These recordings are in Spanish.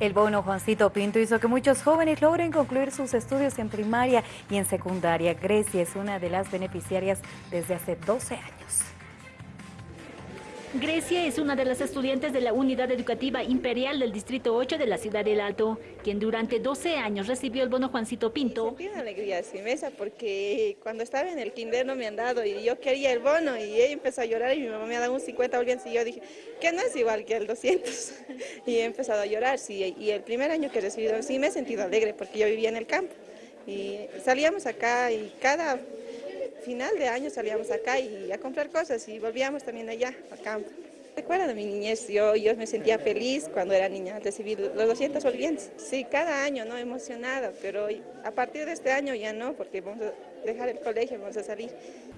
El bono Juancito Pinto hizo que muchos jóvenes logren concluir sus estudios en primaria y en secundaria. Grecia es una de las beneficiarias desde hace 12 años. Grecia es una de las estudiantes de la Unidad Educativa Imperial del Distrito 8 de la ciudad del Alto, quien durante 12 años recibió el bono Juancito Pinto. Sentí una alegría sin mesa porque cuando estaba en el kinder no me han dado y yo quería el bono y ella empezó a llorar y mi mamá me ha dado un 50 bolivianos y yo dije que no es igual que el 200 y he empezado a llorar sí, y el primer año que he recibido sí me he sentido alegre porque yo vivía en el campo y salíamos acá y cada final de año salíamos acá y a comprar cosas y volvíamos también allá, a campo. Recuerdo de mi niñez, yo, yo me sentía feliz cuando era niña, recibir los 200 bolivianos. Sí, cada año, ¿no? Emocionada, pero a partir de este año ya no, porque vamos a dejar el colegio, vamos a salir.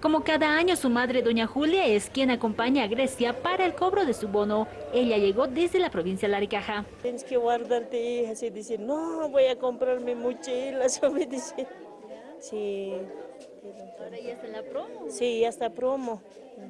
Como cada año, su madre, doña Julia, es quien acompaña a Grecia para el cobro de su bono. Ella llegó desde la provincia de Laricaja. Tienes que guardarte, hija, así dice, no, voy a comprarme mochilas, me dice. Sí. ¿Ahora ya está en la promo? Sí, ya está promo.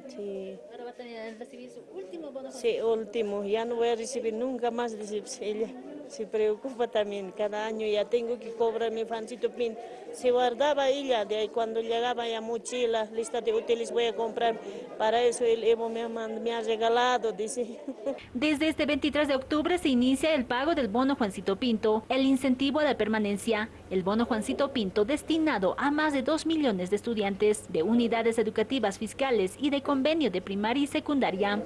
Sí. Ahora va a tener, recibir su último bono. Sí, último. Ya no voy a recibir nunca más, dice ella. Se preocupa también. Cada año ya tengo que cobrar mi fancito pin. Se guardaba ella, de ahí cuando llegaba ya mochila, lista de útiles voy a comprar. Para eso el Evo me ha, me ha regalado, dice. Desde este 23 de octubre se inicia el pago del bono Juancito Pinto, el incentivo de permanencia. El bono Juancito Pinto destinado a más de 2 millones de estudiantes de unidades educativas fiscales y de convenio de primaria y secundaria.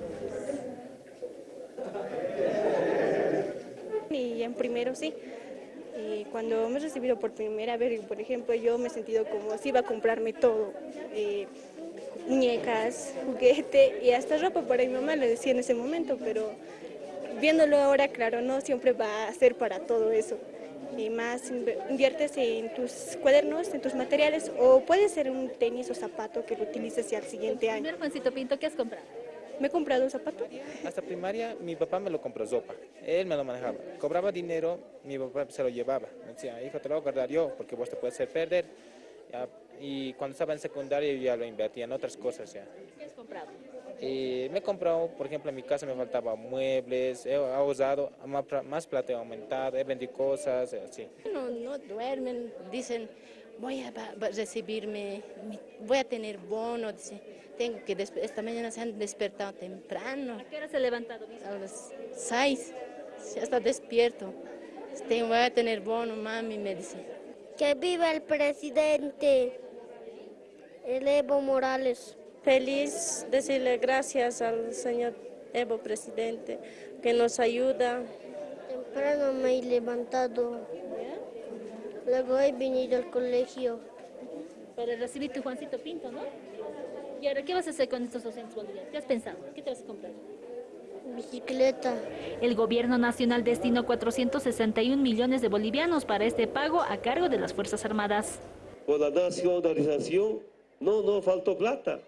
Y en primero sí. Y cuando me he recibido por primera vez, por ejemplo, yo me he sentido como si iba a comprarme todo. Eh, muñecas, juguete y hasta ropa para mi mamá, le decía en ese momento, pero viéndolo ahora, claro, no siempre va a ser para todo eso. Y más inviertes en tus cuadernos, en tus materiales, o puede ser un tenis o zapato que lo utilices ya el siguiente año. Juancito Pinto, ¿qué has comprado? Me he comprado un zapato. Hasta primaria mi papá me lo compró sopa, él me lo manejaba. Cobraba dinero, mi papá se lo llevaba. Me decía, hijo, te lo voy a guardar yo porque vos te puedes hacer perder. Ya, y cuando estaba en secundaria yo ya lo invertía en otras cosas ya. ¿Qué has comprado? Y me he comprado, por ejemplo, en mi casa me faltaban muebles, he usado, más plata he aumentado, he vendido cosas, así. No, no duermen, dicen, voy a recibirme, voy a tener bono, dice, tengo que, esta mañana se han despertado temprano. ¿A qué hora se ha levantado? A las seis, ya está despierto. Tengo, voy a tener bono, mami, me dice. Que viva el presidente, el Evo Morales. Feliz decirle gracias al señor Evo presidente que nos ayuda. Temprano me he levantado, luego he venido al colegio. Para recibir tu Juancito Pinto, ¿no? ¿Y ahora qué vas a hacer con estos 200 bolivianos? ¿Qué has pensado? ¿Qué te vas a comprar? Bicicleta. El gobierno nacional destinó 461 millones de bolivianos para este pago a cargo de las Fuerzas Armadas. Por la nacionalización, no, no faltó plata.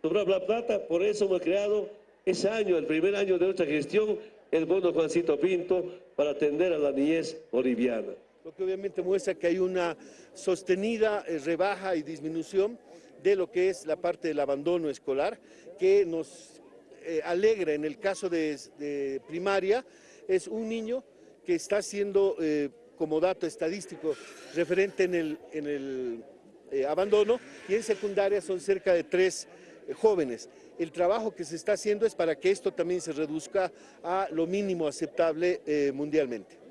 Sobraba plata, por eso hemos creado ese año, el primer año de nuestra gestión, el bono Juancito Pinto para atender a la niñez boliviana. Lo que obviamente muestra que hay una sostenida eh, rebaja y disminución de lo que es la parte del abandono escolar, que nos eh, alegra en el caso de, primaria, es un niño que está siendo, eh, como dato estadístico, referente en el, en el abandono, y en secundaria son cerca de tres jóvenes. El trabajo que se está haciendo es para que esto también se reduzca a lo mínimo aceptable mundialmente.